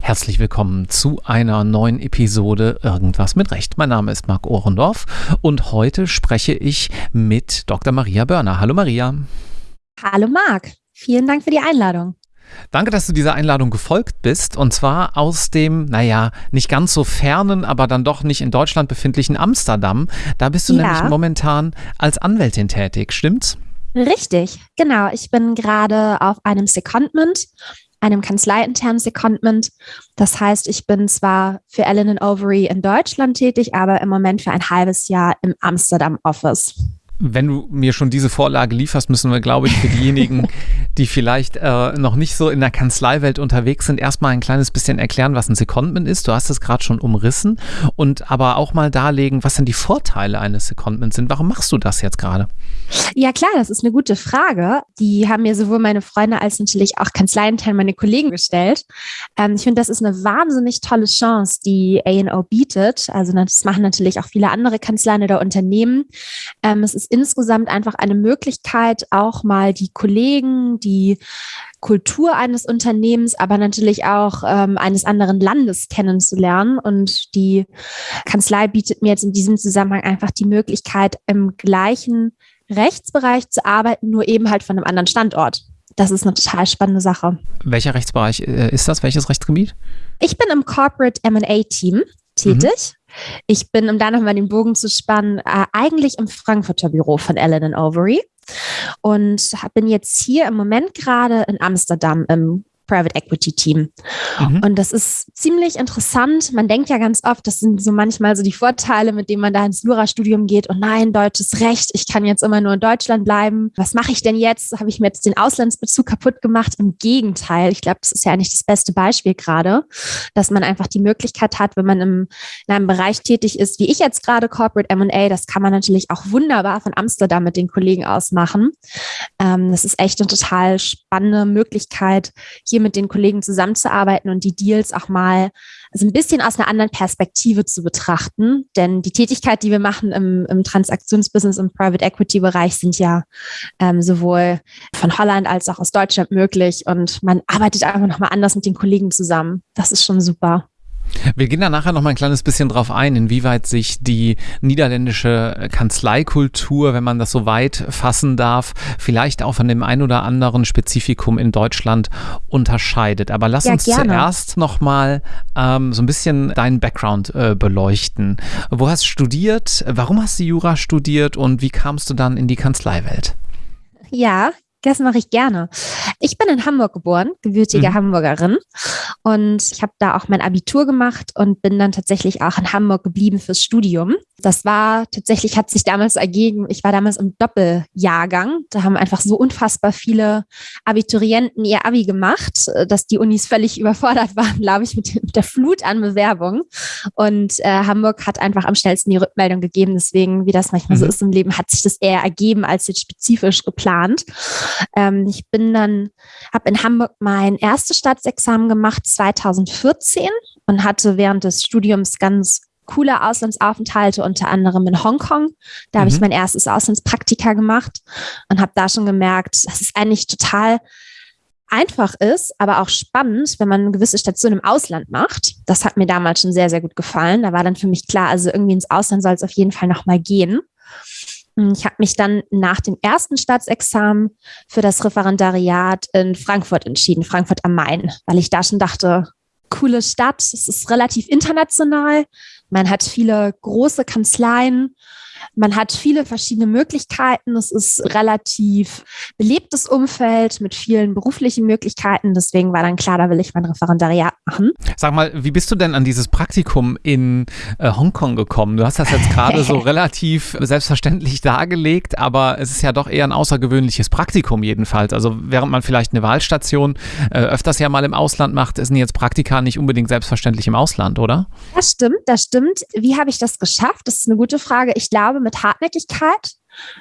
Herzlich willkommen zu einer neuen Episode Irgendwas mit Recht. Mein Name ist Marc Ohrendorf und heute spreche ich mit Dr. Maria Börner. Hallo Maria. Hallo Marc. Vielen Dank für die Einladung. Danke, dass du dieser Einladung gefolgt bist. Und zwar aus dem, naja, nicht ganz so fernen, aber dann doch nicht in Deutschland befindlichen Amsterdam. Da bist du ja. nämlich momentan als Anwältin tätig, stimmt's? Richtig, genau. Ich bin gerade auf einem Secondment, einem kanzleiinternen Secondment. Das heißt, ich bin zwar für Ellen Overy in Deutschland tätig, aber im Moment für ein halbes Jahr im Amsterdam Office wenn du mir schon diese Vorlage lieferst, müssen wir, glaube ich, für diejenigen, die vielleicht äh, noch nicht so in der Kanzleiwelt unterwegs sind, erstmal ein kleines bisschen erklären, was ein Secondment ist. Du hast es gerade schon umrissen und aber auch mal darlegen, was denn die Vorteile eines Secondments sind. Warum machst du das jetzt gerade? Ja, klar, das ist eine gute Frage. Die haben mir sowohl meine Freunde als natürlich auch Kanzleiintern meine Kollegen gestellt. Ähm, ich finde, das ist eine wahnsinnig tolle Chance, die A&O bietet. Also das machen natürlich auch viele andere Kanzleien oder Unternehmen. Ähm, es ist insgesamt einfach eine Möglichkeit, auch mal die Kollegen, die Kultur eines Unternehmens, aber natürlich auch ähm, eines anderen Landes kennenzulernen. Und die Kanzlei bietet mir jetzt in diesem Zusammenhang einfach die Möglichkeit, im gleichen Rechtsbereich zu arbeiten, nur eben halt von einem anderen Standort. Das ist eine total spannende Sache. Welcher Rechtsbereich äh, ist das? Welches Rechtsgebiet? Ich bin im Corporate MA-Team tätig. Mhm. Ich bin, um da nochmal den Bogen zu spannen, äh, eigentlich im Frankfurter Büro von Ellen Overy und bin jetzt hier im Moment gerade in Amsterdam im Private Equity Team. Mhm. Und das ist ziemlich interessant. Man denkt ja ganz oft, das sind so manchmal so die Vorteile, mit denen man da ins Jurastudium geht. Und nein, deutsches Recht, ich kann jetzt immer nur in Deutschland bleiben. Was mache ich denn jetzt? Habe ich mir jetzt den Auslandsbezug kaputt gemacht? Im Gegenteil, ich glaube, das ist ja eigentlich das beste Beispiel gerade, dass man einfach die Möglichkeit hat, wenn man im, in einem Bereich tätig ist, wie ich jetzt gerade Corporate M&A, das kann man natürlich auch wunderbar von Amsterdam mit den Kollegen aus machen. Ähm, das ist echt eine total spannende Möglichkeit, hier mit den Kollegen zusammenzuarbeiten und die Deals auch mal also ein bisschen aus einer anderen Perspektive zu betrachten. Denn die Tätigkeit, die wir machen im, im Transaktionsbusiness, im Private Equity Bereich, sind ja ähm, sowohl von Holland als auch aus Deutschland möglich. Und man arbeitet einfach nochmal anders mit den Kollegen zusammen. Das ist schon super. Wir gehen da nachher noch mal ein kleines bisschen drauf ein, inwieweit sich die niederländische Kanzleikultur, wenn man das so weit fassen darf, vielleicht auch von dem ein oder anderen Spezifikum in Deutschland unterscheidet. Aber lass ja, uns gerne. zuerst noch mal ähm, so ein bisschen deinen Background äh, beleuchten. Wo hast du studiert? Warum hast du Jura studiert und wie kamst du dann in die Kanzleiwelt? Ja, das mache ich gerne. Ich bin in Hamburg geboren, gebürtige mhm. Hamburgerin. Und ich habe da auch mein Abitur gemacht und bin dann tatsächlich auch in Hamburg geblieben fürs Studium. Das war tatsächlich, hat sich damals ergeben, ich war damals im Doppeljahrgang. Da haben einfach so unfassbar viele Abiturienten ihr Abi gemacht, dass die Unis völlig überfordert waren, glaube ich, mit, mit, der Flut an Bewerbungen. Und äh, Hamburg hat einfach am schnellsten die Rückmeldung gegeben. Deswegen, wie das manchmal mhm. so ist im Leben, hat sich das eher ergeben als jetzt spezifisch geplant. Ähm, ich bin dann, habe in Hamburg mein erstes Staatsexamen gemacht 2014 und hatte während des Studiums ganz coole Auslandsaufenthalte, unter anderem in Hongkong. Da mhm. habe ich mein erstes Auslandspraktika gemacht und habe da schon gemerkt, dass es eigentlich total einfach ist, aber auch spannend, wenn man eine gewisse Station im Ausland macht. Das hat mir damals schon sehr, sehr gut gefallen. Da war dann für mich klar, also irgendwie ins Ausland soll es auf jeden Fall nochmal gehen. Ich habe mich dann nach dem ersten Staatsexamen für das Referendariat in Frankfurt entschieden, Frankfurt am Main, weil ich da schon dachte, coole Stadt, es ist relativ international, man hat viele große Kanzleien man hat viele verschiedene Möglichkeiten. Es ist relativ belebtes Umfeld mit vielen beruflichen Möglichkeiten. Deswegen war dann klar, da will ich mein Referendariat machen. Sag mal, wie bist du denn an dieses Praktikum in äh, Hongkong gekommen? Du hast das jetzt gerade so relativ selbstverständlich dargelegt, aber es ist ja doch eher ein außergewöhnliches Praktikum jedenfalls. Also während man vielleicht eine Wahlstation äh, öfters ja mal im Ausland macht, sind jetzt Praktika nicht unbedingt selbstverständlich im Ausland, oder? Das stimmt, das stimmt. Wie habe ich das geschafft? Das ist eine gute Frage. Ich glaube, mit Hartnäckigkeit,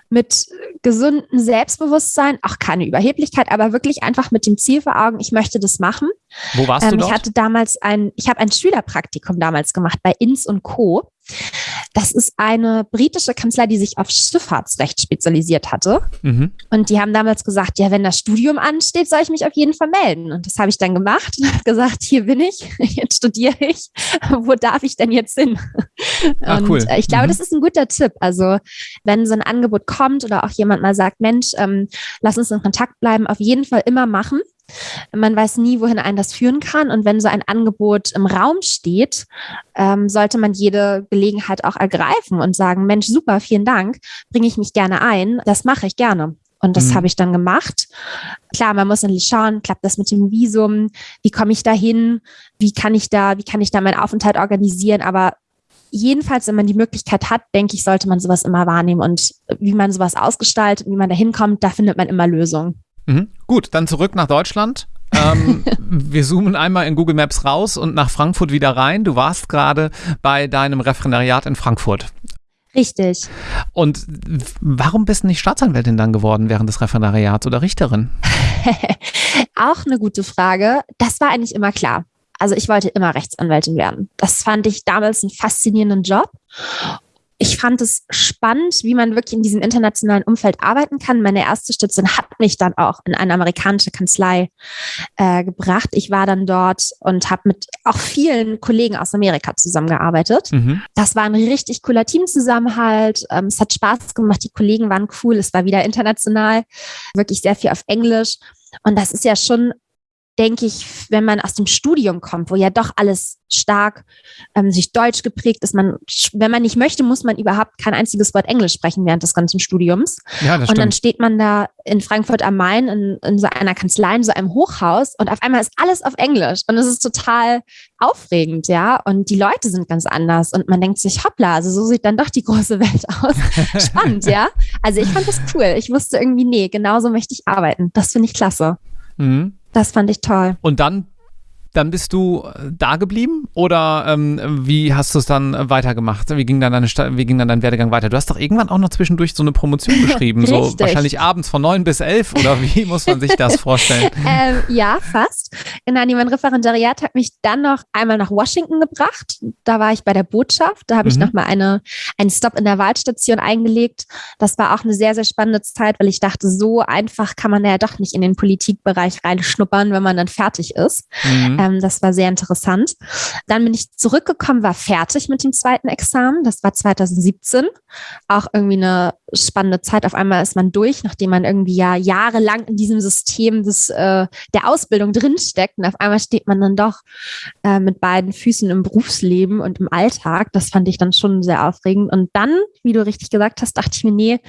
mit gesundem Selbstbewusstsein, auch keine Überheblichkeit, aber wirklich einfach mit dem Ziel vor Augen, ich möchte das machen. Wo warst ähm, du dort? Ich hatte damals ein, ich habe ein Schülerpraktikum damals gemacht bei Ins und Co. Das ist eine britische Kanzlei, die sich auf Schifffahrtsrecht spezialisiert hatte. Mhm. Und die haben damals gesagt, ja, wenn das Studium ansteht, soll ich mich auf jeden Fall melden. Und das habe ich dann gemacht und habe gesagt, hier bin ich, jetzt studiere ich. Wo darf ich denn jetzt hin? Ach, und cool. ich glaube, mhm. das ist ein guter Tipp. Also wenn so ein Angebot kommt oder auch jemand mal sagt, Mensch, ähm, lass uns in Kontakt bleiben, auf jeden Fall immer machen. Man weiß nie, wohin einen das führen kann. Und wenn so ein Angebot im Raum steht, ähm, sollte man jede Gelegenheit auch ergreifen und sagen, Mensch, super, vielen Dank, bringe ich mich gerne ein. Das mache ich gerne. Und das mhm. habe ich dann gemacht. Klar, man muss natürlich schauen, klappt das mit dem Visum? Wie komme ich da hin? Wie kann ich da, wie kann ich da meinen Aufenthalt organisieren? Aber jedenfalls, wenn man die Möglichkeit hat, denke ich, sollte man sowas immer wahrnehmen. Und wie man sowas ausgestaltet, wie man da hinkommt, da findet man immer Lösungen. Mhm. Gut, dann zurück nach Deutschland. ähm, wir zoomen einmal in Google Maps raus und nach Frankfurt wieder rein. Du warst gerade bei deinem Referendariat in Frankfurt. Richtig. Und warum bist du nicht Staatsanwältin dann geworden während des Referendariats oder Richterin? Auch eine gute Frage. Das war eigentlich immer klar. Also ich wollte immer Rechtsanwältin werden. Das fand ich damals einen faszinierenden Job ich fand es spannend, wie man wirklich in diesem internationalen Umfeld arbeiten kann. Meine erste Station hat mich dann auch in eine amerikanische Kanzlei äh, gebracht. Ich war dann dort und habe mit auch vielen Kollegen aus Amerika zusammengearbeitet. Mhm. Das war ein richtig cooler Teamzusammenhalt. Ähm, es hat Spaß gemacht. Die Kollegen waren cool. Es war wieder international, wirklich sehr viel auf Englisch. Und das ist ja schon denke ich, wenn man aus dem Studium kommt, wo ja doch alles stark ähm, sich deutsch geprägt ist, man, wenn man nicht möchte, muss man überhaupt kein einziges Wort Englisch sprechen während des ganzen Studiums. Ja, das und dann steht man da in Frankfurt am Main in, in so einer Kanzlei, in so einem Hochhaus und auf einmal ist alles auf Englisch und es ist total aufregend, ja. Und die Leute sind ganz anders und man denkt sich, hoppla, also so sieht dann doch die große Welt aus. Spannend, ja. Also ich fand das cool. Ich wusste irgendwie, nee, genauso möchte ich arbeiten. Das finde ich klasse. Mhm. Das fand ich toll. Und dann dann bist du äh, da geblieben oder ähm, wie hast du es dann weitergemacht? Wie ging dann, deine, wie ging dann dein Werdegang weiter? Du hast doch irgendwann auch noch zwischendurch so eine Promotion geschrieben, so wahrscheinlich abends von neun bis elf oder wie muss man sich das vorstellen? ähm, ja, fast. Nein, mein Referendariat hat mich dann noch einmal nach Washington gebracht. Da war ich bei der Botschaft. Da habe mhm. ich nochmal eine, einen Stop in der Wahlstation eingelegt. Das war auch eine sehr, sehr spannende Zeit, weil ich dachte, so einfach kann man ja doch nicht in den Politikbereich reinschnuppern, wenn man dann fertig ist. Mhm. Ähm, das war sehr interessant. Dann bin ich zurückgekommen, war fertig mit dem zweiten Examen. Das war 2017. Auch irgendwie eine spannende Zeit. Auf einmal ist man durch, nachdem man irgendwie ja jahrelang in diesem System des, äh, der Ausbildung drinsteckt. Und auf einmal steht man dann doch äh, mit beiden Füßen im Berufsleben und im Alltag. Das fand ich dann schon sehr aufregend. Und dann, wie du richtig gesagt hast, dachte ich mir, nee,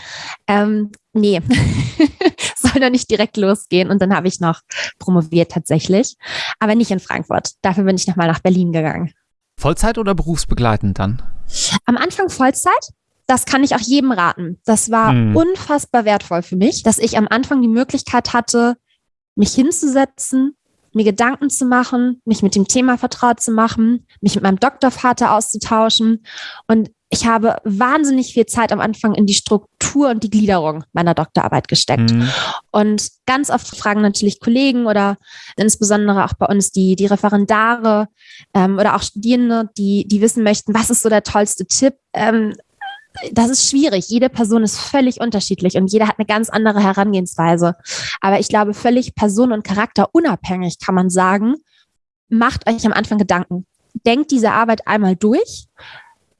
ähm, nee, soll doch nicht direkt losgehen. Und dann habe ich noch promoviert tatsächlich, aber nicht in Frankfurt. Dafür bin ich nochmal nach Berlin gegangen. Vollzeit oder berufsbegleitend dann? Am Anfang Vollzeit. Das kann ich auch jedem raten. Das war hm. unfassbar wertvoll für mich, dass ich am Anfang die Möglichkeit hatte, mich hinzusetzen, mir Gedanken zu machen, mich mit dem Thema vertraut zu machen, mich mit meinem Doktorvater auszutauschen. Und ich habe wahnsinnig viel Zeit am Anfang in die Struktur und die Gliederung meiner Doktorarbeit gesteckt. Mhm. Und ganz oft fragen natürlich Kollegen oder insbesondere auch bei uns die, die Referendare ähm, oder auch Studierende, die, die wissen möchten, was ist so der tollste Tipp? Ähm, das ist schwierig. Jede Person ist völlig unterschiedlich und jeder hat eine ganz andere Herangehensweise. Aber ich glaube, völlig person- und charakterunabhängig kann man sagen, macht euch am Anfang Gedanken. Denkt diese Arbeit einmal durch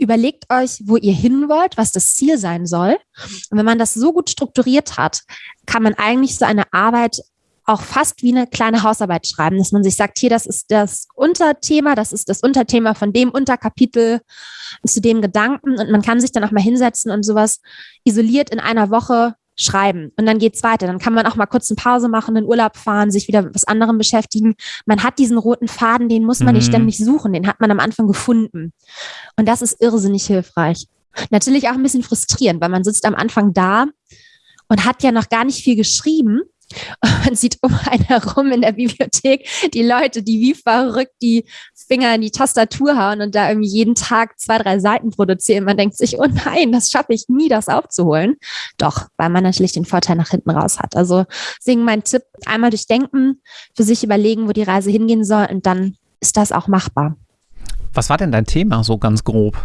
überlegt euch, wo ihr hin wollt, was das Ziel sein soll. Und wenn man das so gut strukturiert hat, kann man eigentlich so eine Arbeit auch fast wie eine kleine Hausarbeit schreiben, dass man sich sagt, hier, das ist das Unterthema, das ist das Unterthema von dem Unterkapitel zu dem Gedanken und man kann sich dann auch mal hinsetzen und sowas isoliert in einer Woche schreiben und dann geht's weiter. Dann kann man auch mal kurz eine Pause machen, in Urlaub fahren, sich wieder mit was anderem beschäftigen. Man hat diesen roten Faden, den muss man mhm. nicht ständig suchen, den hat man am Anfang gefunden. Und das ist irrsinnig hilfreich. Natürlich auch ein bisschen frustrierend, weil man sitzt am Anfang da und hat ja noch gar nicht viel geschrieben man sieht um einen herum in der Bibliothek die Leute, die wie verrückt die Finger in die Tastatur hauen und da irgendwie jeden Tag zwei, drei Seiten produzieren. Man denkt sich, oh nein, das schaffe ich nie, das aufzuholen. Doch, weil man natürlich den Vorteil nach hinten raus hat. Also deswegen mein Tipp, einmal durchdenken, für sich überlegen, wo die Reise hingehen soll und dann ist das auch machbar. Was war denn dein Thema so ganz grob?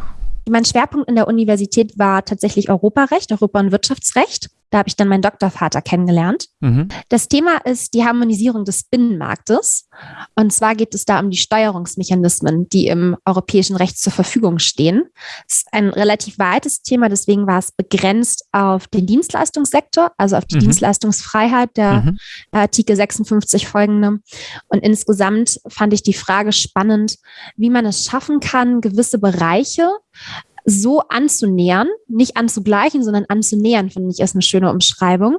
Mein Schwerpunkt in der Universität war tatsächlich Europarecht, Europa- und Wirtschaftsrecht. Da habe ich dann meinen Doktorvater kennengelernt. Mhm. Das Thema ist die Harmonisierung des Binnenmarktes. Und zwar geht es da um die Steuerungsmechanismen, die im europäischen Recht zur Verfügung stehen. Es ist ein relativ weites Thema, deswegen war es begrenzt auf den Dienstleistungssektor, also auf die mhm. Dienstleistungsfreiheit der mhm. Artikel 56 folgende. Und insgesamt fand ich die Frage spannend, wie man es schaffen kann, gewisse Bereiche so anzunähern, nicht anzugleichen, sondern anzunähern, finde ich, ist eine schöne Umschreibung,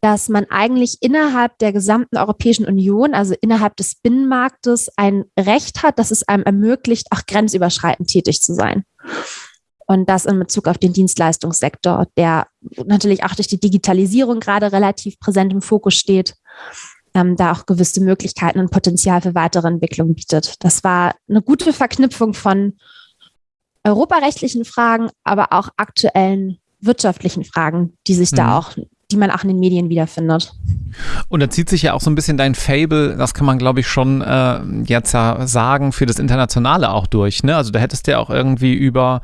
dass man eigentlich innerhalb der gesamten Europäischen Union, also innerhalb des Binnenmarktes, ein Recht hat, dass es einem ermöglicht, auch grenzüberschreitend tätig zu sein. Und das in Bezug auf den Dienstleistungssektor, der natürlich auch durch die Digitalisierung gerade relativ präsent im Fokus steht, ähm, da auch gewisse Möglichkeiten und Potenzial für weitere Entwicklung bietet. Das war eine gute Verknüpfung von europarechtlichen Fragen, aber auch aktuellen wirtschaftlichen Fragen, die sich mhm. da auch, die man auch in den Medien wiederfindet. Und da zieht sich ja auch so ein bisschen dein Fable, das kann man glaube ich schon äh, jetzt ja sagen, für das Internationale auch durch. Ne? Also da hättest du ja auch irgendwie über,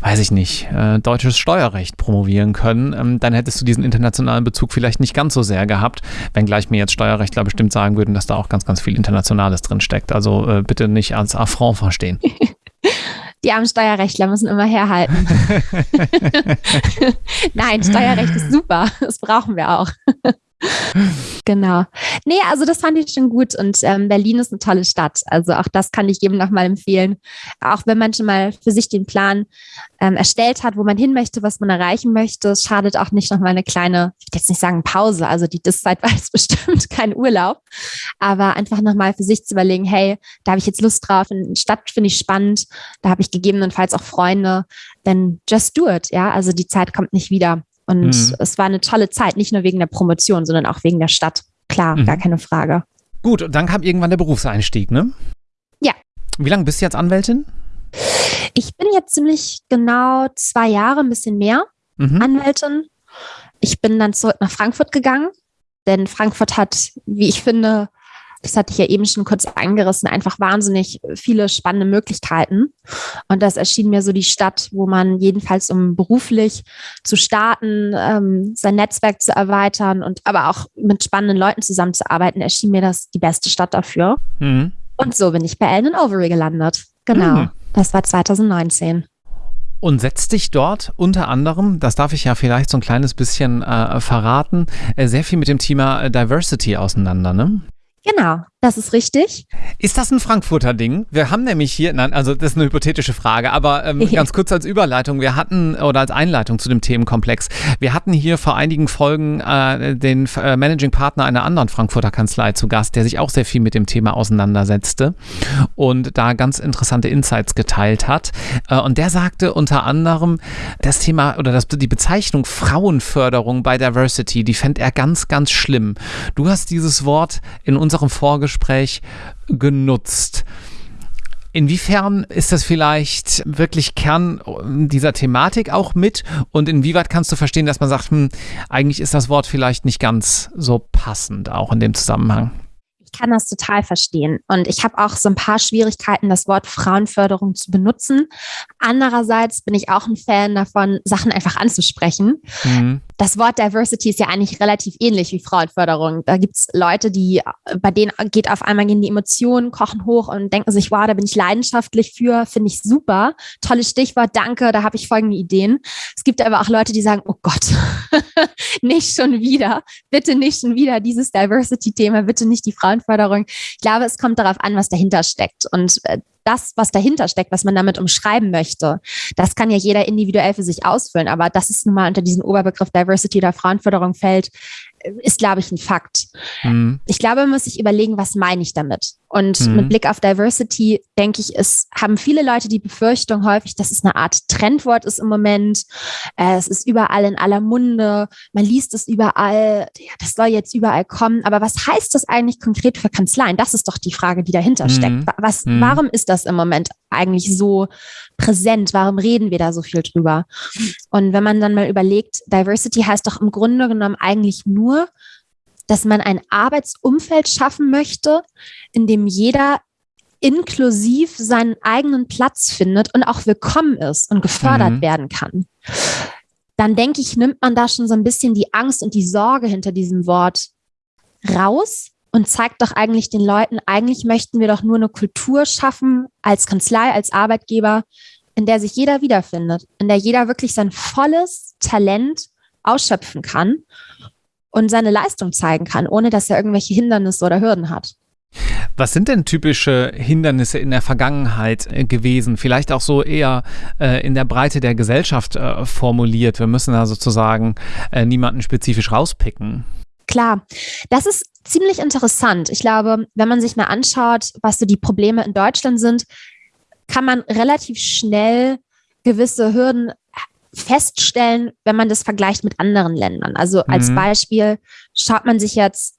weiß ich nicht, äh, deutsches Steuerrecht promovieren können. Ähm, dann hättest du diesen internationalen Bezug vielleicht nicht ganz so sehr gehabt, wenngleich mir jetzt Steuerrechtler bestimmt sagen würden, dass da auch ganz, ganz viel Internationales drin steckt. Also äh, bitte nicht als Affront verstehen. Die armen Steuerrechtler müssen immer herhalten. Nein, Steuerrecht ist super. Das brauchen wir auch. Genau. Nee, also das fand ich schon gut und ähm, Berlin ist eine tolle Stadt. Also auch das kann ich jedem nochmal empfehlen. Auch wenn man schon mal für sich den Plan ähm, erstellt hat, wo man hin möchte, was man erreichen möchte, schadet auch nicht nochmal eine kleine, ich will jetzt nicht sagen Pause, also die Diszeit war jetzt bestimmt kein Urlaub, aber einfach nochmal für sich zu überlegen, hey, da habe ich jetzt Lust drauf, eine Stadt finde ich spannend, da habe ich gegebenenfalls auch Freunde, then just do it, ja, also die Zeit kommt nicht wieder. Und mhm. es war eine tolle Zeit, nicht nur wegen der Promotion, sondern auch wegen der Stadt. Klar, mhm. gar keine Frage. Gut, und dann kam irgendwann der Berufseinstieg, ne? Ja. Wie lange bist du jetzt Anwältin? Ich bin jetzt ziemlich genau zwei Jahre, ein bisschen mehr mhm. Anwältin. Ich bin dann zurück nach Frankfurt gegangen, denn Frankfurt hat, wie ich finde, das hatte ich ja eben schon kurz angerissen, einfach wahnsinnig viele spannende Möglichkeiten. Und das erschien mir so die Stadt, wo man jedenfalls, um beruflich zu starten, ähm, sein Netzwerk zu erweitern und aber auch mit spannenden Leuten zusammenzuarbeiten, erschien mir das die beste Stadt dafür. Mhm. Und so bin ich bei Ellen Overy gelandet. Genau. Mhm. Das war 2019. Und setzt dich dort unter anderem, das darf ich ja vielleicht so ein kleines bisschen äh, verraten, äh, sehr viel mit dem Thema äh, Diversity auseinander, ne? Genau, das ist richtig. Ist das ein Frankfurter Ding? Wir haben nämlich hier, nein, also das ist eine hypothetische Frage, aber ähm, ganz kurz als Überleitung, wir hatten, oder als Einleitung zu dem Themenkomplex, wir hatten hier vor einigen Folgen äh, den äh, Managing Partner einer anderen Frankfurter Kanzlei zu Gast, der sich auch sehr viel mit dem Thema auseinandersetzte und da ganz interessante Insights geteilt hat. Äh, und der sagte unter anderem, das Thema oder das, die Bezeichnung Frauenförderung bei Diversity, die fände er ganz, ganz schlimm. Du hast dieses Wort in unserem Vorgespräch Vorgespräch genutzt. Inwiefern ist das vielleicht wirklich Kern dieser Thematik auch mit? Und inwieweit kannst du verstehen, dass man sagt, hm, eigentlich ist das Wort vielleicht nicht ganz so passend, auch in dem Zusammenhang? Ich kann das total verstehen. Und ich habe auch so ein paar Schwierigkeiten, das Wort Frauenförderung zu benutzen. Andererseits bin ich auch ein Fan davon, Sachen einfach anzusprechen. Mhm das Wort Diversity ist ja eigentlich relativ ähnlich wie Frauenförderung. Da gibt es Leute, die, bei denen geht auf einmal gehen die Emotionen, kochen hoch und denken sich, wow, da bin ich leidenschaftlich für, finde ich super. Tolles Stichwort, danke, da habe ich folgende Ideen. Es gibt aber auch Leute, die sagen, oh Gott, nicht schon wieder, bitte nicht schon wieder dieses Diversity-Thema, bitte nicht die Frauenförderung. Ich glaube, es kommt darauf an, was dahinter steckt. Und äh, das, was dahinter steckt, was man damit umschreiben möchte, das kann ja jeder individuell für sich ausfüllen. Aber das ist nun mal unter diesen Oberbegriff Diversity oder Frauenförderung fällt, ist, glaube ich, ein Fakt. Mhm. Ich glaube, man muss sich überlegen, was meine ich damit? Und mhm. mit Blick auf Diversity denke ich, es haben viele Leute die Befürchtung häufig, dass es eine Art Trendwort ist im Moment. Äh, es ist überall in aller Munde. Man liest es überall. Ja, das soll jetzt überall kommen. Aber was heißt das eigentlich konkret für Kanzleien? Das ist doch die Frage, die dahinter mhm. steckt. Was, mhm. warum ist das im Moment eigentlich so präsent? Warum reden wir da so viel drüber? Und wenn man dann mal überlegt, Diversity heißt doch im Grunde genommen eigentlich nur, dass man ein Arbeitsumfeld schaffen möchte, in dem jeder inklusiv seinen eigenen Platz findet und auch willkommen ist und gefördert mhm. werden kann, dann denke ich, nimmt man da schon so ein bisschen die Angst und die Sorge hinter diesem Wort raus und zeigt doch eigentlich den Leuten, eigentlich möchten wir doch nur eine Kultur schaffen als Kanzlei, als Arbeitgeber, in der sich jeder wiederfindet, in der jeder wirklich sein volles Talent ausschöpfen kann und seine Leistung zeigen kann, ohne dass er irgendwelche Hindernisse oder Hürden hat. Was sind denn typische Hindernisse in der Vergangenheit äh, gewesen? Vielleicht auch so eher äh, in der Breite der Gesellschaft äh, formuliert. Wir müssen da sozusagen äh, niemanden spezifisch rauspicken. Klar, das ist ziemlich interessant. Ich glaube, wenn man sich mal anschaut, was so die Probleme in Deutschland sind, kann man relativ schnell gewisse Hürden feststellen, wenn man das vergleicht mit anderen Ländern. Also als mhm. Beispiel schaut man sich jetzt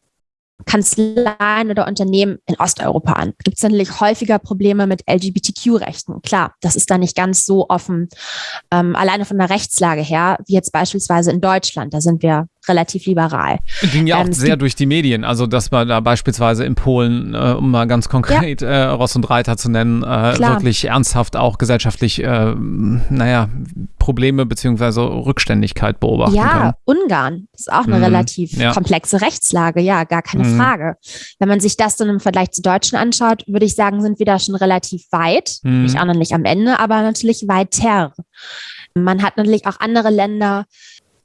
Kanzleien oder Unternehmen in Osteuropa an. Gibt es natürlich häufiger Probleme mit LGBTQ-Rechten. Klar, das ist da nicht ganz so offen, ähm, alleine von der Rechtslage her, wie jetzt beispielsweise in Deutschland. Da sind wir relativ liberal. Ging ja auch ähm, sehr durch die Medien. Also, dass man da beispielsweise in Polen, äh, um mal ganz konkret ja. äh, Ross und Reiter zu nennen, äh, wirklich ernsthaft auch gesellschaftlich, äh, naja, Probleme bzw. Rückständigkeit beobachten ja, können. Ja, Ungarn ist auch eine mhm. relativ ja. komplexe Rechtslage. Ja, gar keine mhm. Frage. Wenn man sich das dann im Vergleich zu Deutschen anschaut, würde ich sagen, sind wir da schon relativ weit. Mhm. Nicht auch noch nicht am Ende, aber natürlich weiter. Man hat natürlich auch andere Länder,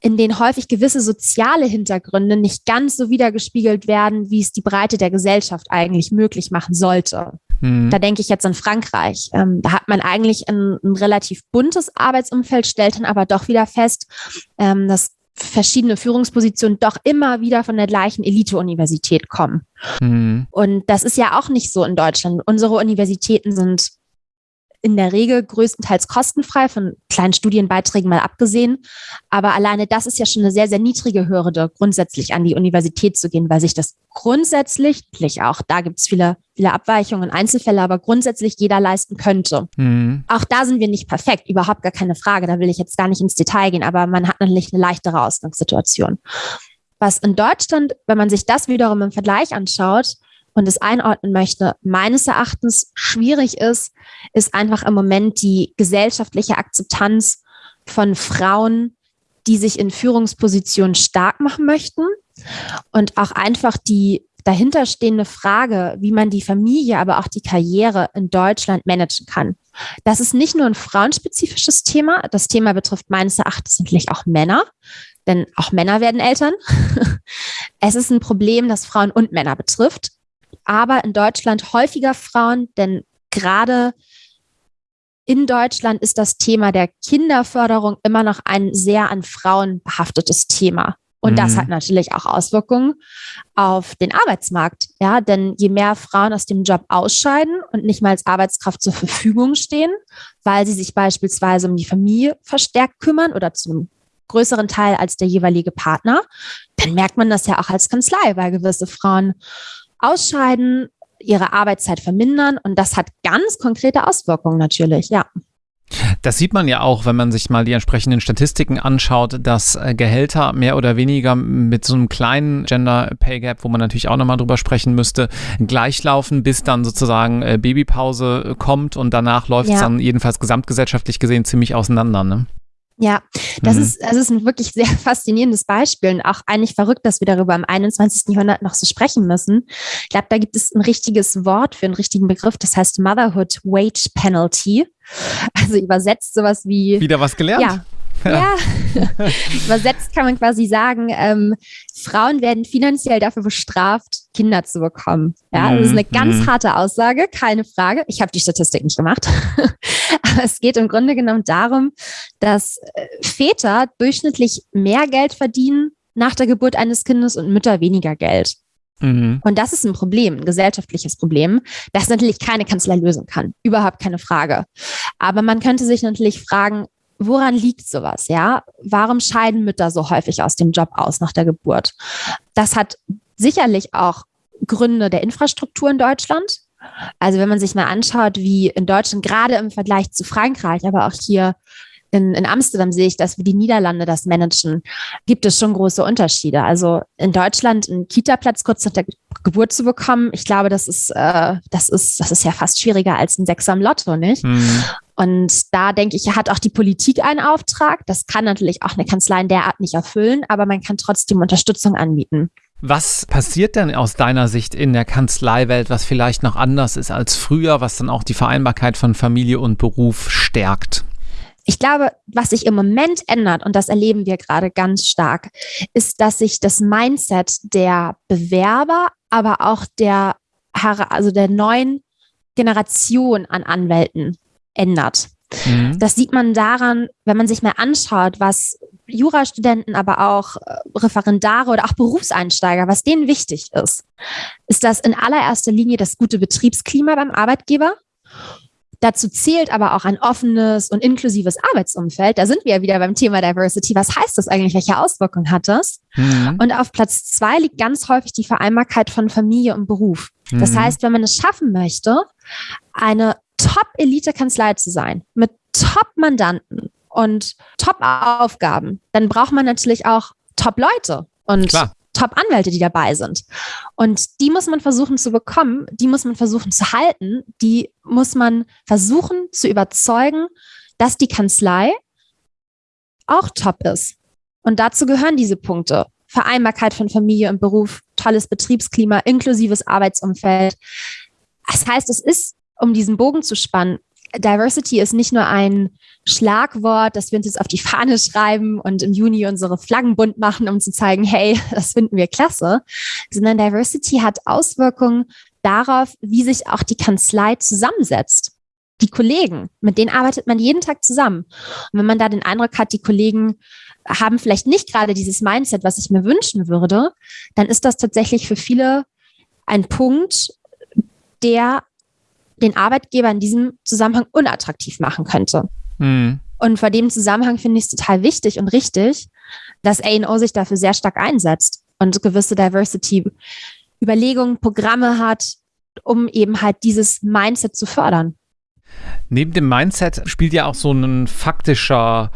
in denen häufig gewisse soziale Hintergründe nicht ganz so wiedergespiegelt werden, wie es die Breite der Gesellschaft eigentlich möglich machen sollte. Mhm. Da denke ich jetzt an Frankreich. Ähm, da hat man eigentlich ein, ein, relativ buntes Arbeitsumfeld, stellt dann aber doch wieder fest, ähm, dass verschiedene Führungspositionen doch immer wieder von der gleichen Elite-Universität kommen. Mhm. Und das ist ja auch nicht so in Deutschland. Unsere Universitäten sind in der Regel größtenteils kostenfrei, von kleinen Studienbeiträgen mal abgesehen. Aber alleine das ist ja schon eine sehr, sehr niedrige Hürde, grundsätzlich an die Universität zu gehen, weil sich das grundsätzlich, auch da gibt es viele, viele Abweichungen, Einzelfälle, aber grundsätzlich jeder leisten könnte. Mhm. Auch da sind wir nicht perfekt, überhaupt gar keine Frage. Da will ich jetzt gar nicht ins Detail gehen, aber man hat natürlich eine leichtere Ausgangssituation. Was in Deutschland, wenn man sich das wiederum im Vergleich anschaut, und es einordnen möchte, meines Erachtens schwierig ist, ist einfach im Moment die gesellschaftliche Akzeptanz von Frauen, die sich in Führungspositionen stark machen möchten und auch einfach die dahinterstehende Frage, wie man die Familie, aber auch die Karriere in Deutschland managen kann. Das ist nicht nur ein frauenspezifisches Thema. Das Thema betrifft meines Erachtens natürlich auch Männer, denn auch Männer werden Eltern. es ist ein Problem, das Frauen und Männer betrifft aber in Deutschland häufiger Frauen, denn gerade in Deutschland ist das Thema der Kinderförderung immer noch ein sehr an Frauen behaftetes Thema. Und mhm. das hat natürlich auch Auswirkungen auf den Arbeitsmarkt. Ja, denn je mehr Frauen aus dem Job ausscheiden und nicht mal als Arbeitskraft zur Verfügung stehen, weil sie sich beispielsweise um die Familie verstärkt kümmern oder zu einem größeren Teil als der jeweilige Partner, dann merkt man das ja auch als Kanzlei, weil gewisse Frauen ausscheiden, ihre Arbeitszeit vermindern und das hat ganz konkrete Auswirkungen natürlich, ja. Das sieht man ja auch, wenn man sich mal die entsprechenden Statistiken anschaut, dass äh, Gehälter mehr oder weniger mit so einem kleinen Gender Pay Gap, wo man natürlich auch nochmal drüber sprechen müsste, gleichlaufen, bis dann sozusagen äh, Babypause kommt und danach läuft es ja. dann jedenfalls gesamtgesellschaftlich gesehen ziemlich auseinander. Ne? Ja, das, mhm. ist, das ist ein wirklich sehr faszinierendes Beispiel und auch eigentlich verrückt, dass wir darüber im 21. Jahrhundert noch so sprechen müssen. Ich glaube, da gibt es ein richtiges Wort für einen richtigen Begriff, das heißt Motherhood Wage Penalty. Also übersetzt sowas wie. Wieder was gelernt? Ja, ja, übersetzt kann man quasi sagen, ähm, Frauen werden finanziell dafür bestraft, Kinder zu bekommen. Ja, das ist eine ganz mhm. harte Aussage, keine Frage. Ich habe die Statistik nicht gemacht. Aber es geht im Grunde genommen darum, dass äh, Väter durchschnittlich mehr Geld verdienen nach der Geburt eines Kindes und Mütter weniger Geld. Mhm. Und das ist ein Problem, ein gesellschaftliches Problem, das natürlich keine Kanzlei lösen kann. Überhaupt keine Frage. Aber man könnte sich natürlich fragen, woran liegt sowas? Ja, warum scheiden Mütter so häufig aus dem Job aus nach der Geburt? Das hat sicherlich auch Gründe der Infrastruktur in Deutschland. Also wenn man sich mal anschaut, wie in Deutschland gerade im Vergleich zu Frankreich, aber auch hier in, in Amsterdam sehe ich das, wie die Niederlande das managen, gibt es schon große Unterschiede. Also in Deutschland einen Kita-Platz kurz nach der Geburt zu bekommen, ich glaube, das ist, äh, das ist, das ist ja fast schwieriger als ein Sechser im Lotto, nicht? Mhm. Und da denke ich, hat auch die Politik einen Auftrag. Das kann natürlich auch eine Kanzlei in der Art nicht erfüllen, aber man kann trotzdem Unterstützung anbieten. Was passiert denn aus deiner Sicht in der Kanzleiwelt, was vielleicht noch anders ist als früher, was dann auch die Vereinbarkeit von Familie und Beruf stärkt? Ich glaube, was sich im Moment ändert, und das erleben wir gerade ganz stark, ist, dass sich das Mindset der Bewerber, aber auch der, also der neuen Generation an Anwälten ändert. Mhm. Das sieht man daran, wenn man sich mal anschaut, was Jurastudenten, aber auch äh, Referendare oder auch Berufseinsteiger, was denen wichtig ist, ist das in allererster Linie das gute Betriebsklima beim Arbeitgeber. Dazu zählt aber auch ein offenes und inklusives Arbeitsumfeld. Da sind wir ja wieder beim Thema Diversity. Was heißt das eigentlich? Welche Auswirkungen hat das? Mhm. Und auf Platz zwei liegt ganz häufig die Vereinbarkeit von Familie und Beruf. Das mhm. heißt, wenn man es schaffen möchte, eine Top-Elite-Kanzlei zu sein, mit Top-Mandanten und Top-Aufgaben, dann braucht man natürlich auch Top-Leute und Top-Anwälte, die dabei sind. Und die muss man versuchen zu bekommen, die muss man versuchen zu halten, die muss man versuchen zu überzeugen, dass die Kanzlei auch top ist. Und dazu gehören diese Punkte. Vereinbarkeit von Familie und Beruf, tolles Betriebsklima, inklusives Arbeitsumfeld. Das heißt, es ist um diesen Bogen zu spannen, Diversity ist nicht nur ein Schlagwort, das wir uns jetzt auf die Fahne schreiben und im Juni unsere Flaggen bunt machen, um zu zeigen, hey, das finden wir klasse, sondern Diversity hat Auswirkungen darauf, wie sich auch die Kanzlei zusammensetzt. Die Kollegen, mit denen arbeitet man jeden Tag zusammen. Und wenn man da den Eindruck hat, die Kollegen haben vielleicht nicht gerade dieses Mindset, was ich mir wünschen würde, dann ist das tatsächlich für viele ein Punkt, der den Arbeitgeber in diesem Zusammenhang unattraktiv machen könnte. Mhm. Und vor dem Zusammenhang finde ich es total wichtig und richtig, dass ANO sich dafür sehr stark einsetzt und gewisse Diversity-Überlegungen, Programme hat, um eben halt dieses Mindset zu fördern. Neben dem Mindset spielt ja auch so ein faktischer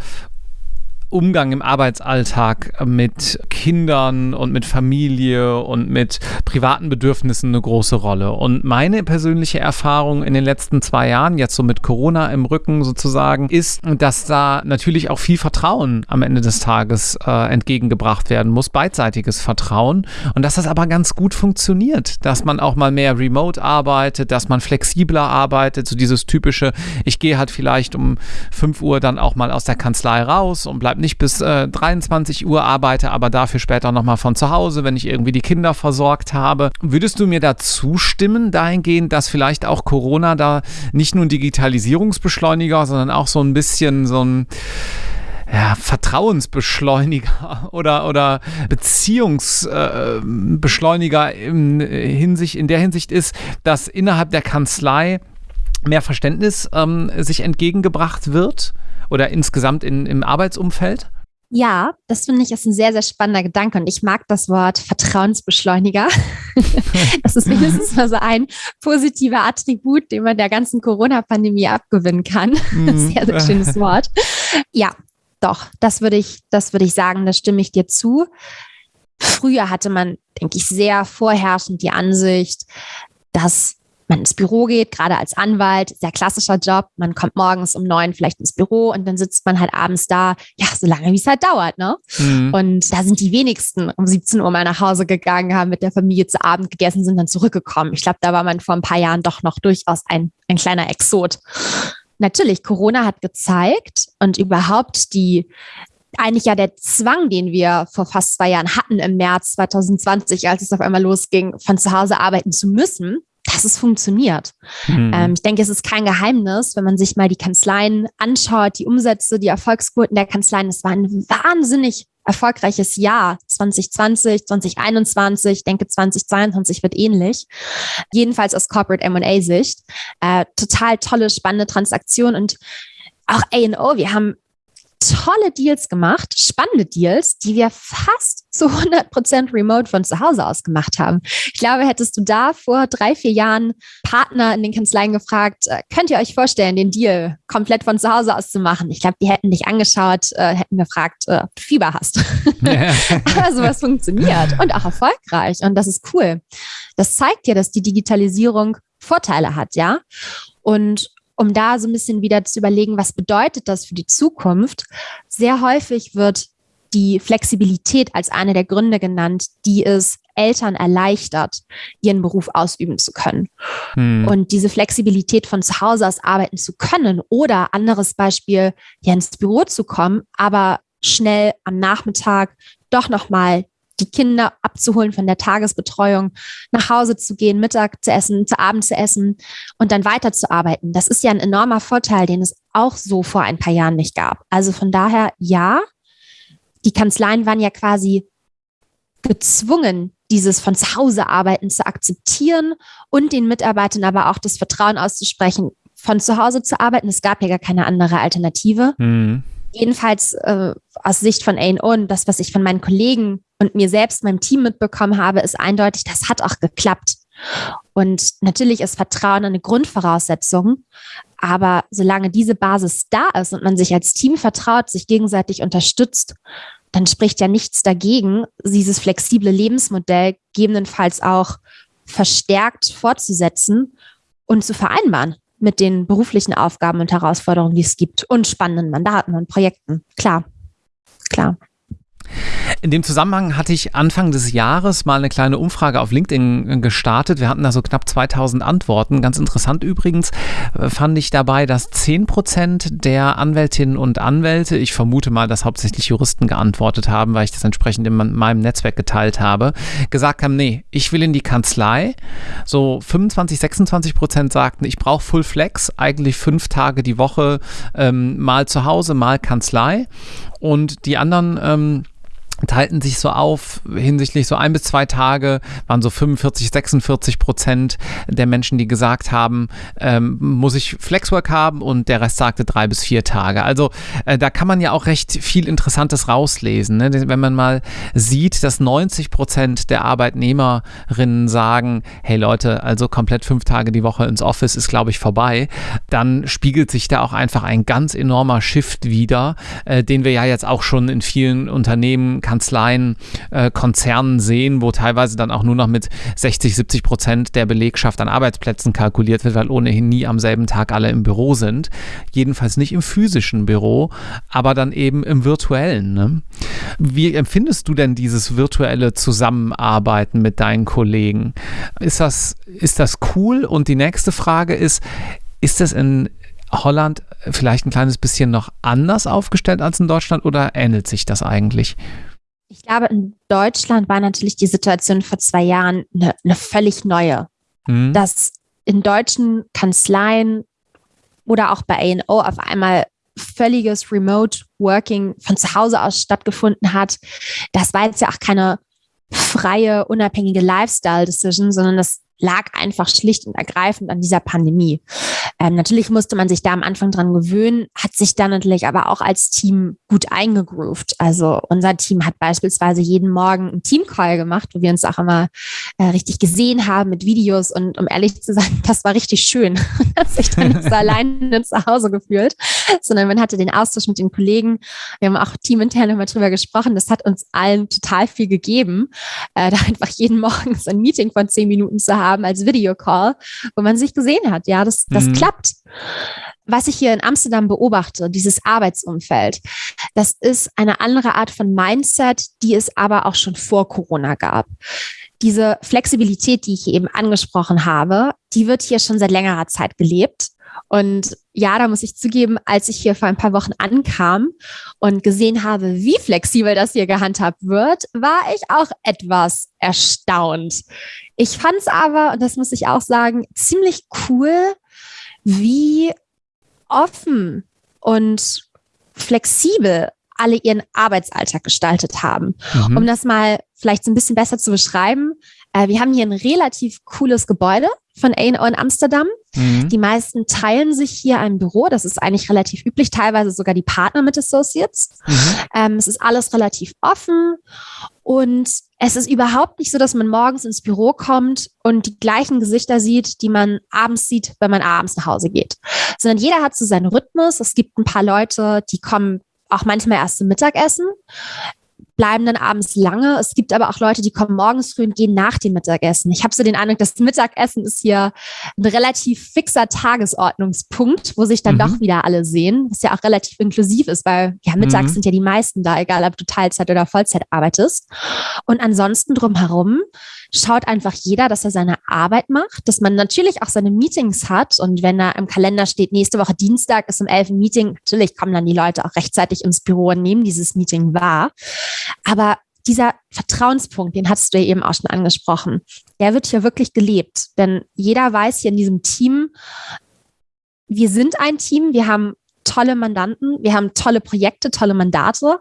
Umgang im Arbeitsalltag mit Kindern und mit Familie und mit privaten Bedürfnissen eine große Rolle. Und meine persönliche Erfahrung in den letzten zwei Jahren, jetzt so mit Corona im Rücken sozusagen, ist, dass da natürlich auch viel Vertrauen am Ende des Tages äh, entgegengebracht werden muss, beidseitiges Vertrauen. Und dass das aber ganz gut funktioniert, dass man auch mal mehr remote arbeitet, dass man flexibler arbeitet, so dieses typische, ich gehe halt vielleicht um 5 Uhr dann auch mal aus der Kanzlei raus und bleibe nicht bis äh, 23 Uhr, arbeite aber dafür später nochmal von zu Hause, wenn ich irgendwie die Kinder versorgt habe. Würdest du mir da zustimmen, dahingehend, dass vielleicht auch Corona da nicht nur ein Digitalisierungsbeschleuniger, sondern auch so ein bisschen so ein ja, Vertrauensbeschleuniger oder, oder Beziehungsbeschleuniger äh, in, in der Hinsicht ist, dass innerhalb der Kanzlei mehr Verständnis ähm, sich entgegengebracht wird? oder insgesamt in, im Arbeitsumfeld? Ja, das finde ich ist ein sehr, sehr spannender Gedanke und ich mag das Wort Vertrauensbeschleuniger. das ist mindestens mal so ein positiver Attribut, den man der ganzen Corona-Pandemie abgewinnen kann. Mhm. Sehr, sehr schönes Wort. Ja, doch, das würde ich, das würde ich sagen, da stimme ich dir zu. Früher hatte man, denke ich, sehr vorherrschend die Ansicht, dass man ins Büro geht, gerade als Anwalt, sehr klassischer Job. Man kommt morgens um neun vielleicht ins Büro und dann sitzt man halt abends da, ja, so lange wie es halt dauert, ne? Mhm. Und da sind die wenigsten um 17 Uhr mal nach Hause gegangen, haben mit der Familie zu Abend gegessen, sind dann zurückgekommen. Ich glaube, da war man vor ein paar Jahren doch noch durchaus ein, ein kleiner Exot. Natürlich, Corona hat gezeigt und überhaupt die eigentlich ja der Zwang, den wir vor fast zwei Jahren hatten im März 2020, als es auf einmal losging, von zu Hause arbeiten zu müssen, dass es funktioniert. Mhm. Ähm, ich denke, es ist kein Geheimnis, wenn man sich mal die Kanzleien anschaut, die Umsätze, die Erfolgsquoten der Kanzleien. Es war ein wahnsinnig erfolgreiches Jahr 2020, 2021. Ich denke, 2022 wird ähnlich. Jedenfalls aus Corporate M&A-Sicht. Äh, total tolle, spannende Transaktion und auch A&O. Wir haben tolle Deals gemacht, spannende Deals, die wir fast zu 100% remote von zu Hause aus gemacht haben. Ich glaube, hättest du da vor drei, vier Jahren Partner in den Kanzleien gefragt, äh, könnt ihr euch vorstellen, den Deal komplett von zu Hause aus zu machen? Ich glaube, die hätten dich angeschaut, äh, hätten gefragt, äh, ob du Fieber hast. Ja. Aber sowas funktioniert und auch erfolgreich und das ist cool. Das zeigt dir, dass die Digitalisierung Vorteile hat, ja. Und um da so ein bisschen wieder zu überlegen, was bedeutet das für die Zukunft. Sehr häufig wird die Flexibilität als eine der Gründe genannt, die es Eltern erleichtert, ihren Beruf ausüben zu können. Hm. Und diese Flexibilität von zu Hause aus arbeiten zu können oder anderes Beispiel, ja ins Büro zu kommen, aber schnell am Nachmittag doch nochmal die Kinder abzuholen von der Tagesbetreuung, nach Hause zu gehen, Mittag zu essen, zu Abend zu essen und dann weiterzuarbeiten. Das ist ja ein enormer Vorteil, den es auch so vor ein paar Jahren nicht gab. Also von daher, ja, die Kanzleien waren ja quasi gezwungen, dieses von zu Hause arbeiten zu akzeptieren und den Mitarbeitern aber auch das Vertrauen auszusprechen, von zu Hause zu arbeiten. Es gab ja gar keine andere Alternative. Mhm jedenfalls äh, aus Sicht von A&O und das, was ich von meinen Kollegen und mir selbst, meinem Team mitbekommen habe, ist eindeutig, das hat auch geklappt. Und natürlich ist Vertrauen eine Grundvoraussetzung. Aber solange diese Basis da ist und man sich als Team vertraut, sich gegenseitig unterstützt, dann spricht ja nichts dagegen, dieses flexible Lebensmodell gegebenenfalls auch verstärkt fortzusetzen und zu vereinbaren mit den beruflichen Aufgaben und Herausforderungen, die es gibt und spannenden Mandaten und Projekten. Klar, klar. In dem Zusammenhang hatte ich Anfang des Jahres mal eine kleine Umfrage auf LinkedIn äh, gestartet. Wir hatten da so knapp 2000 Antworten. Ganz interessant übrigens äh, fand ich dabei, dass 10 Prozent der Anwältinnen und Anwälte, ich vermute mal, dass hauptsächlich Juristen geantwortet haben, weil ich das entsprechend in meinem Netzwerk geteilt habe, gesagt haben, nee, ich will in die Kanzlei. So 25, 26 Prozent sagten, ich brauche Full Flex, eigentlich fünf Tage die Woche, ähm, mal zu Hause, mal Kanzlei. Und die anderen ähm, teilten sich so auf hinsichtlich so ein bis zwei Tage, waren so 45, 46 Prozent der Menschen, die gesagt haben, ähm, muss ich Flexwork haben und der Rest sagte drei bis vier Tage. Also äh, da kann man ja auch recht viel Interessantes rauslesen. Ne? Wenn man mal sieht, dass 90 Prozent der Arbeitnehmerinnen sagen, hey Leute, also komplett fünf Tage die Woche ins Office ist, glaube ich, vorbei, dann spiegelt sich da auch einfach ein ganz enormer Shift wieder, äh, den wir ja jetzt auch schon in vielen Unternehmen Kanzleien, äh, Konzernen sehen, wo teilweise dann auch nur noch mit 60, 70 Prozent der Belegschaft an Arbeitsplätzen kalkuliert wird, weil ohnehin nie am selben Tag alle im Büro sind. Jedenfalls nicht im physischen Büro, aber dann eben im virtuellen. Ne? Wie empfindest du denn dieses virtuelle Zusammenarbeiten mit deinen Kollegen? Ist das, ist das cool? Und die nächste Frage ist, ist das in Holland vielleicht ein kleines bisschen noch anders aufgestellt als in Deutschland oder ähnelt sich das eigentlich? Ich glaube, in Deutschland war natürlich die Situation vor zwei Jahren eine, eine völlig neue. Mhm. Dass in deutschen Kanzleien oder auch bei ANO auf einmal völliges Remote Working von zu Hause aus stattgefunden hat. Das war jetzt ja auch keine freie, unabhängige Lifestyle-Decision, sondern das lag einfach schlicht und ergreifend an dieser Pandemie. Ähm, natürlich musste man sich da am Anfang dran gewöhnen, hat sich dann natürlich aber auch als Team gut eingegroovt. Also unser Team hat beispielsweise jeden Morgen einen Teamcall gemacht, wo wir uns auch immer äh, richtig gesehen haben mit Videos und um ehrlich zu sein, das war richtig schön. hat sich dann nicht so alleine zu Hause gefühlt, sondern man hatte den Austausch mit den Kollegen. Wir haben auch teamintern immer drüber gesprochen. Das hat uns allen total viel gegeben, äh, da einfach jeden Morgen so ein Meeting von zehn Minuten zu haben haben als Videocall, wo man sich gesehen hat. Ja, das, das mhm. klappt. Was ich hier in Amsterdam beobachte, dieses Arbeitsumfeld, das ist eine andere Art von Mindset, die es aber auch schon vor Corona gab. Diese Flexibilität, die ich eben angesprochen habe, die wird hier schon seit längerer Zeit gelebt. Und ja, da muss ich zugeben, als ich hier vor ein paar Wochen ankam und gesehen habe, wie flexibel das hier gehandhabt wird, war ich auch etwas erstaunt. Ich fand es aber, und das muss ich auch sagen, ziemlich cool, wie offen und flexibel alle ihren Arbeitsalltag gestaltet haben. Mhm. Um das mal vielleicht so ein bisschen besser zu beschreiben, äh, wir haben hier ein relativ cooles Gebäude von A&O in Amsterdam. Mhm. Die meisten teilen sich hier ein Büro. Das ist eigentlich relativ üblich, teilweise sogar die Partner mit Associates. Mhm. Ähm, es ist alles relativ offen und es ist überhaupt nicht so, dass man morgens ins Büro kommt und die gleichen Gesichter sieht, die man abends sieht, wenn man abends nach Hause geht. Sondern jeder hat so seinen Rhythmus. Es gibt ein paar Leute, die kommen auch manchmal erst zum Mittagessen bleiben dann abends lange. Es gibt aber auch Leute, die kommen morgens früh und gehen nach dem Mittagessen. Ich habe so den Eindruck, das Mittagessen ist hier ein relativ fixer Tagesordnungspunkt, wo sich dann mhm. doch wieder alle sehen, was ja auch relativ inklusiv ist, weil ja mittags mhm. sind ja die meisten da, egal ob du Teilzeit oder Vollzeit arbeitest. Und ansonsten drumherum schaut einfach jeder, dass er seine Arbeit macht, dass man natürlich auch seine Meetings hat und wenn da im Kalender steht, nächste Woche Dienstag ist um elf ein Meeting, natürlich kommen dann die Leute auch rechtzeitig ins Büro und nehmen dieses Meeting wahr. Aber dieser Vertrauenspunkt, den hast du ja eben auch schon angesprochen, der wird hier wirklich gelebt. Denn jeder weiß hier in diesem Team, wir sind ein Team, wir haben tolle Mandanten, wir haben tolle Projekte, tolle Mandate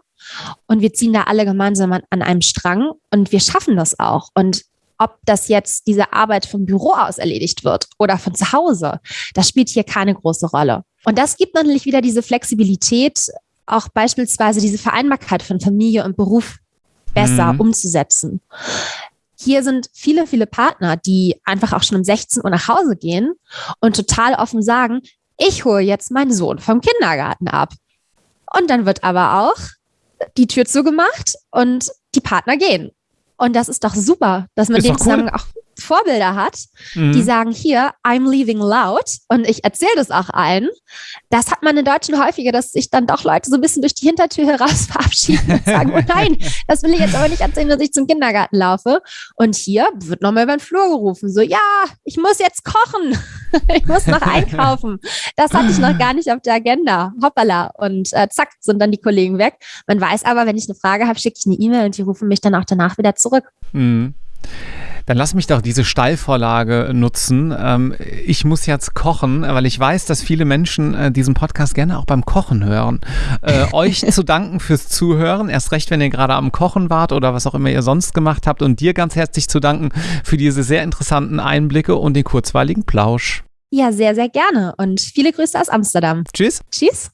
und wir ziehen da alle gemeinsam an, an einem Strang und wir schaffen das auch. Und ob das jetzt diese Arbeit vom Büro aus erledigt wird oder von zu Hause, das spielt hier keine große Rolle. Und das gibt natürlich wieder diese Flexibilität, auch beispielsweise diese Vereinbarkeit von Familie und Beruf besser mhm. umzusetzen. Hier sind viele, viele Partner, die einfach auch schon um 16 Uhr nach Hause gehen und total offen sagen, ich hole jetzt meinen Sohn vom Kindergarten ab. Und dann wird aber auch die Tür zugemacht und die Partner gehen. Und das ist doch super, dass man ist den zusammen auch Vorbilder hat, mhm. die sagen hier, I'm leaving loud und ich erzähle das auch allen. Das hat man in Deutschland häufiger, dass sich dann doch Leute so ein bisschen durch die Hintertür heraus verabschieden und sagen, oh nein, das will ich jetzt aber nicht erzählen, dass ich zum Kindergarten laufe. Und hier wird nochmal über den Flur gerufen, so, ja, ich muss jetzt kochen, ich muss noch einkaufen. Das hatte ich noch gar nicht auf der Agenda. Hoppala. Und äh, zack, sind dann die Kollegen weg. Man weiß aber, wenn ich eine Frage habe, schicke ich eine E-Mail und die rufen mich dann auch danach wieder zurück. Mhm. Dann lass mich doch diese Steilvorlage nutzen. Ähm, ich muss jetzt kochen, weil ich weiß, dass viele Menschen äh, diesen Podcast gerne auch beim Kochen hören. Äh, euch zu danken fürs Zuhören, erst recht, wenn ihr gerade am Kochen wart oder was auch immer ihr sonst gemacht habt. Und dir ganz herzlich zu danken für diese sehr interessanten Einblicke und den kurzweiligen Plausch. Ja, sehr, sehr gerne. Und viele Grüße aus Amsterdam. Tschüss. Tschüss.